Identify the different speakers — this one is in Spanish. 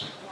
Speaker 1: Gracias.